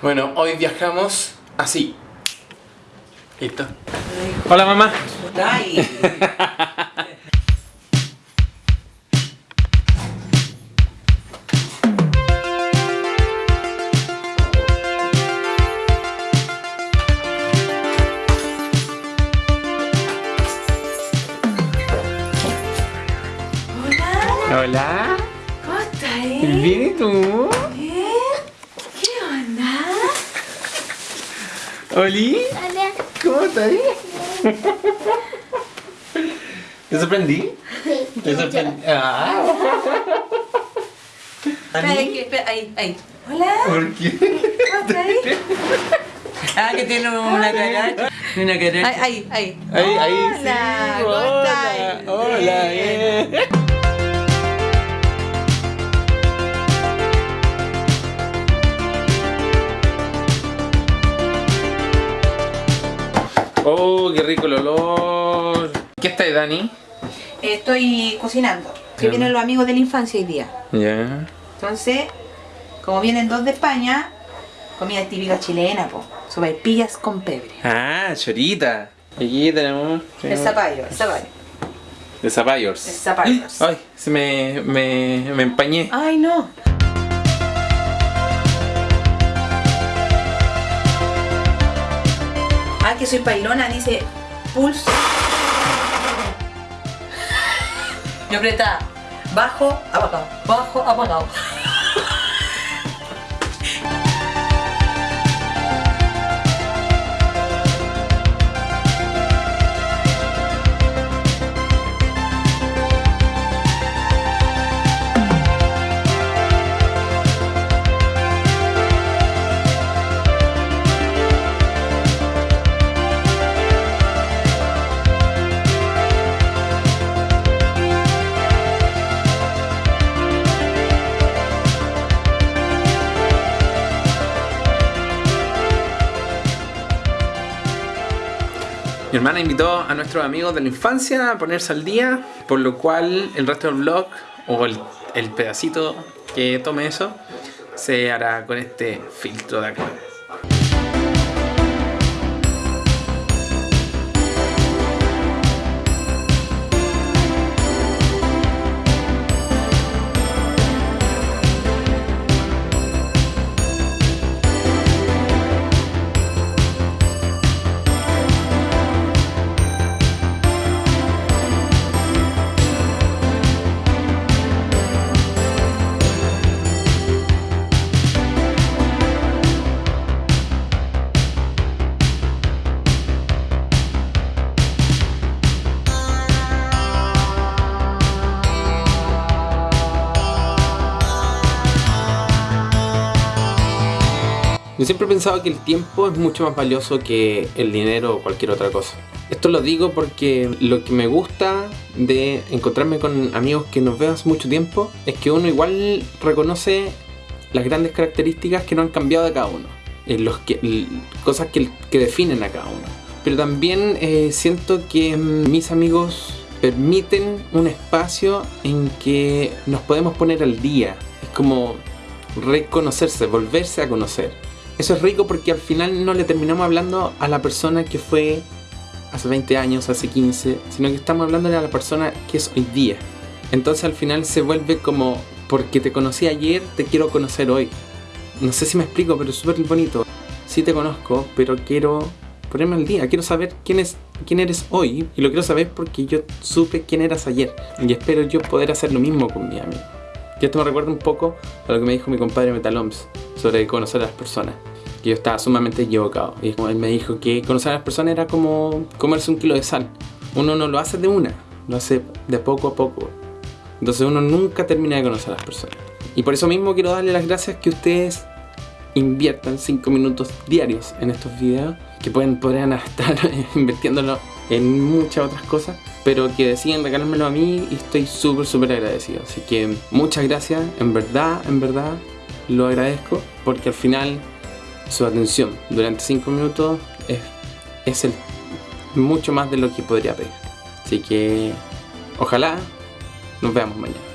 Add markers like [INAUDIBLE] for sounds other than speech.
Bueno, hoy viajamos así. Listo. Hola mamá. Hola, Hola. ¿cómo estás? Bien, ¿y tú? Bien. ¿Qué onda? Oli. ¿Cómo estás? [LAUGHS] ¿Te sorprendí? ¿Te sorprendí? Ah. [LAUGHS] Ahí, ahí. Hola, ¿Por qué? ¿cómo estás? [LAUGHS] Ah, que tiene una cara. Una cara. Ahí, ahí, ahí. Ahí. Hola, ¿cómo Hola, estás? hola, Bien. Qué rico el olor. ¿Qué está ahí, Dani? Estoy cocinando. Que vienen los amigos de la infancia hoy día. Ya. Entonces, como vienen dos de España, comida típica chilena, po. Sopaipillas con pebre. Ah, chorita. Aquí tenemos. El zapallo, el zapallo. De zapallos. El zapallos. Ay, se me, me, me empañé. Ay, no. Ah, que soy pailona, dice pulso. Yo aprieta bajo, apagado, bajo, apagado. Mi hermana invitó a nuestros amigos de la infancia a ponerse al día, por lo cual el resto del vlog, o el, el pedacito que tome eso, se hará con este filtro de acá. Yo siempre he pensado que el tiempo es mucho más valioso que el dinero o cualquier otra cosa. Esto lo digo porque lo que me gusta de encontrarme con amigos que nos veo hace mucho tiempo es que uno igual reconoce las grandes características que no han cambiado de cada uno. eh, los que, cosas que, que definen a cada uno. Pero también eh, siento que mm, mis amigos permiten un espacio en que nos podemos poner al día. Es como reconocerse, volverse a conocer. Eso es rico porque al final no le terminamos hablando a la persona que fue hace 20 años, hace 15, sino que estamos hablándole a la persona que es hoy día. Entonces al final se vuelve como, porque te conocí ayer, te quiero conocer hoy. No sé si me explico, pero es súper bonito. Sí te conozco, pero quiero ponerme al día. Quiero saber quién, es, quién eres hoy. Y lo quiero saber porque yo supe quién eras ayer. Y espero yo poder hacer lo mismo con mi amigo. Y esto me recuerda un poco a lo que me dijo mi compadre Metaloms sobre conocer a las personas. Que yo estaba sumamente equivocado. Y él me dijo que conocer a las personas era como comerse un kilo de sal. Uno no lo hace de una, lo hace de poco a poco. Entonces uno nunca termina de conocer a las personas. Y por eso mismo quiero darle las gracias que ustedes inviertan 5 minutos diarios en estos videos. Que pueden, podrían [LAUGHS] estar invirtiéndolo en muchas otras cosas. Pero que deciden regalármelo a mí y estoy súper, súper agradecido. Así que muchas gracias. En verdad, en verdad, lo agradezco. Porque al final su atención durante 5 minutos es, es el, mucho más de lo que podría pedir. Así que ojalá nos veamos mañana.